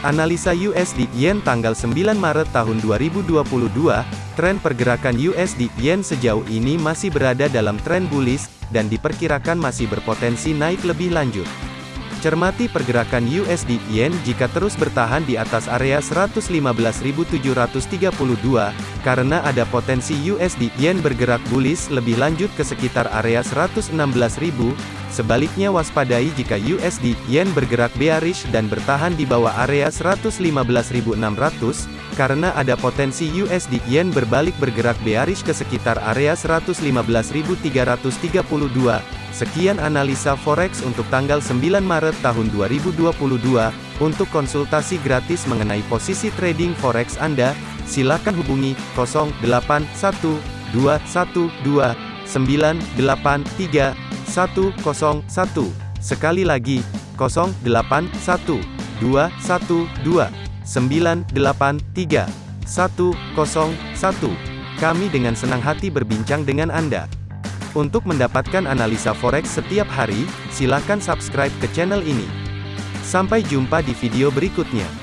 Analisa USD Yen tanggal 9 Maret tahun 2022, tren pergerakan USD Yen sejauh ini masih berada dalam tren bullish, dan diperkirakan masih berpotensi naik lebih lanjut. Cermati pergerakan USD Yen jika terus bertahan di atas area 115.732, karena ada potensi USD Yen bergerak bullish lebih lanjut ke sekitar area 116.000. Sebaliknya waspadai jika USD Yen bergerak bearish dan bertahan di bawah area 115.600, karena ada potensi USD Yen berbalik bergerak bearish ke sekitar area 115.332. Sekian analisa forex untuk tanggal 9 Maret tahun 2022. Untuk konsultasi gratis mengenai posisi trading forex Anda, silakan hubungi 081212983101. Sekali lagi, 081212983101. Kami dengan senang hati berbincang dengan Anda. Untuk mendapatkan analisa forex setiap hari, silakan subscribe ke channel ini. Sampai jumpa di video berikutnya.